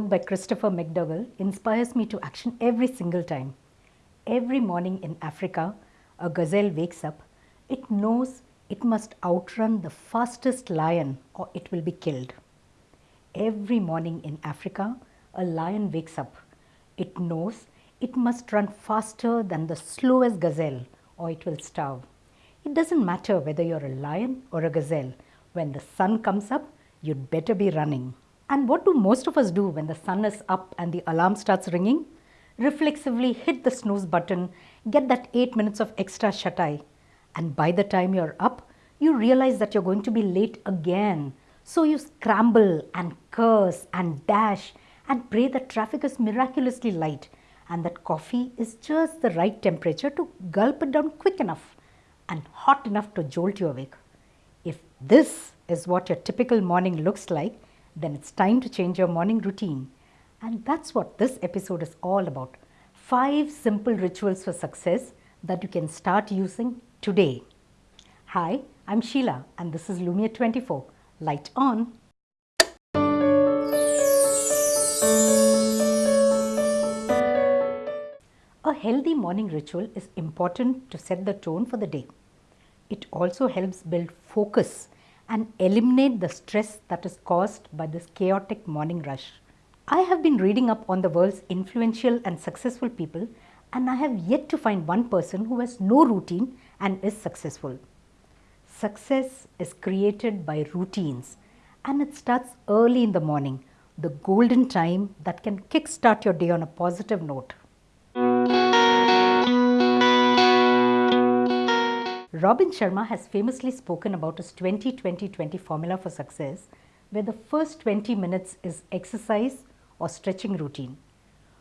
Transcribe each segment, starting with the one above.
by Christopher McDougall inspires me to action every single time. Every morning in Africa, a gazelle wakes up, it knows it must outrun the fastest lion or it will be killed. Every morning in Africa, a lion wakes up. It knows it must run faster than the slowest gazelle or it will starve. It doesn't matter whether you're a lion or a gazelle. When the sun comes up, you'd better be running. And what do most of us do when the sun is up and the alarm starts ringing? Reflexively hit the snooze button, get that 8 minutes of extra shut eye. And by the time you're up, you realize that you're going to be late again. So you scramble and curse and dash and pray that traffic is miraculously light and that coffee is just the right temperature to gulp it down quick enough and hot enough to jolt you awake. If this is what your typical morning looks like, then it's time to change your morning routine. And that's what this episode is all about. Five simple rituals for success that you can start using today. Hi, I'm Sheila and this is Lumia 24. Light on. A healthy morning ritual is important to set the tone for the day. It also helps build focus and eliminate the stress that is caused by this chaotic morning rush. I have been reading up on the world's influential and successful people and I have yet to find one person who has no routine and is successful. Success is created by routines and it starts early in the morning, the golden time that can kickstart your day on a positive note. Robin Sharma has famously spoken about his 20-20-20 formula for success where the first 20 minutes is exercise or stretching routine.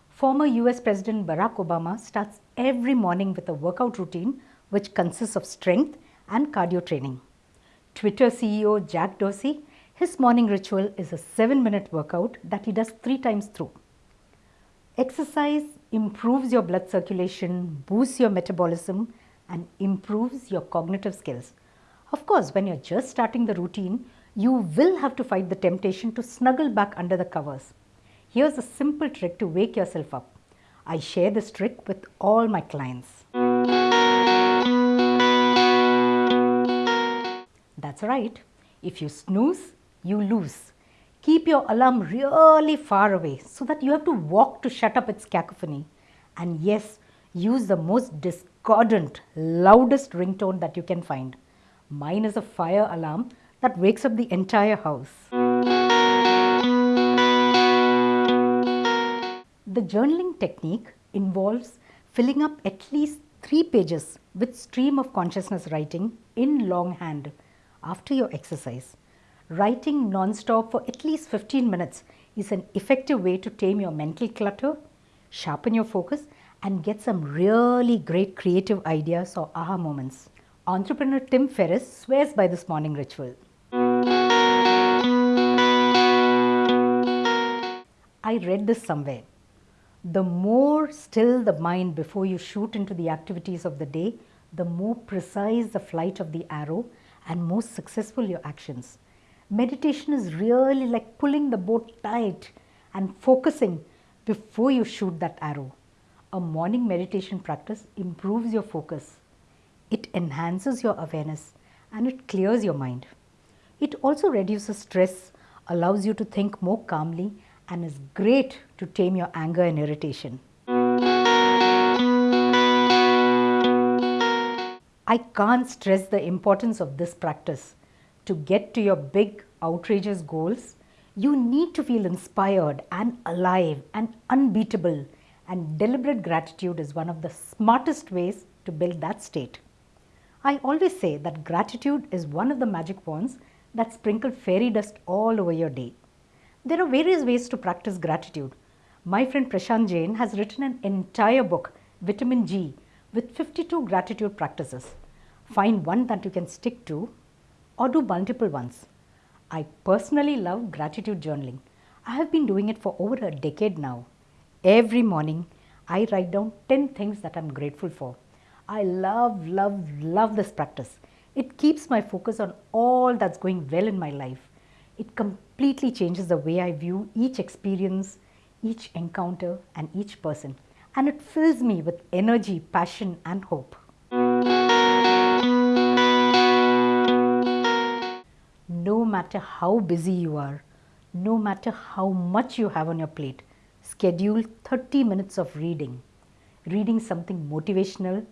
Former US President Barack Obama starts every morning with a workout routine which consists of strength and cardio training. Twitter CEO Jack Dorsey, his morning ritual is a 7 minute workout that he does 3 times through. Exercise improves your blood circulation, boosts your metabolism and improves your cognitive skills. Of course, when you're just starting the routine, you will have to fight the temptation to snuggle back under the covers. Here's a simple trick to wake yourself up. I share this trick with all my clients. That's right. If you snooze, you lose. Keep your alarm really far away so that you have to walk to shut up its cacophony. And yes, use the most discordant, loudest ringtone that you can find. Mine is a fire alarm that wakes up the entire house. The journaling technique involves filling up at least three pages with stream of consciousness writing in longhand after your exercise. Writing non-stop for at least 15 minutes is an effective way to tame your mental clutter, sharpen your focus and get some really great creative ideas or aha moments. Entrepreneur Tim Ferriss swears by this morning ritual. I read this somewhere. The more still the mind before you shoot into the activities of the day, the more precise the flight of the arrow and more successful your actions. Meditation is really like pulling the boat tight and focusing before you shoot that arrow. A morning meditation practice improves your focus. It enhances your awareness and it clears your mind. It also reduces stress, allows you to think more calmly and is great to tame your anger and irritation. I can't stress the importance of this practice. To get to your big, outrageous goals, you need to feel inspired and alive and unbeatable and deliberate gratitude is one of the smartest ways to build that state. I always say that gratitude is one of the magic wands that sprinkle fairy dust all over your day. There are various ways to practice gratitude. My friend Prashant Jain has written an entire book, Vitamin G, with 52 gratitude practices. Find one that you can stick to or do multiple ones. I personally love gratitude journaling. I have been doing it for over a decade now. Every morning, I write down 10 things that I'm grateful for. I love, love, love this practice. It keeps my focus on all that's going well in my life. It completely changes the way I view each experience, each encounter, and each person. And it fills me with energy, passion, and hope. No matter how busy you are, no matter how much you have on your plate, schedule 30 minutes of reading. Reading something motivational,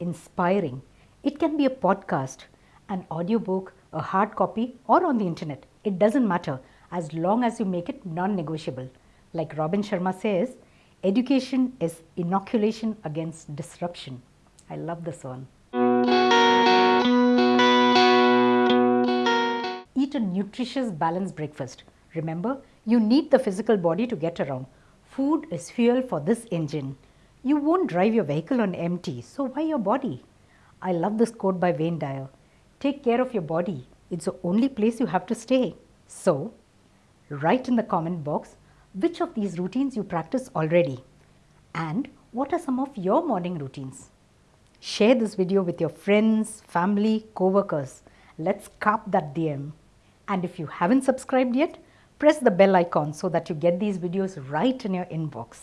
inspiring. It can be a podcast, an audiobook, a hard copy, or on the internet. It doesn't matter as long as you make it non negotiable. Like Robin Sharma says, education is inoculation against disruption. I love this one. Eat a nutritious, balanced breakfast. Remember, you need the physical body to get around. Food is fuel for this engine. You won't drive your vehicle on empty, so why your body? I love this quote by Wayne Dyer Take care of your body, it's the only place you have to stay. So, write in the comment box which of these routines you practice already and what are some of your morning routines. Share this video with your friends, family, co-workers. Let's carpe that diem. And if you haven't subscribed yet, press the bell icon so that you get these videos right in your inbox.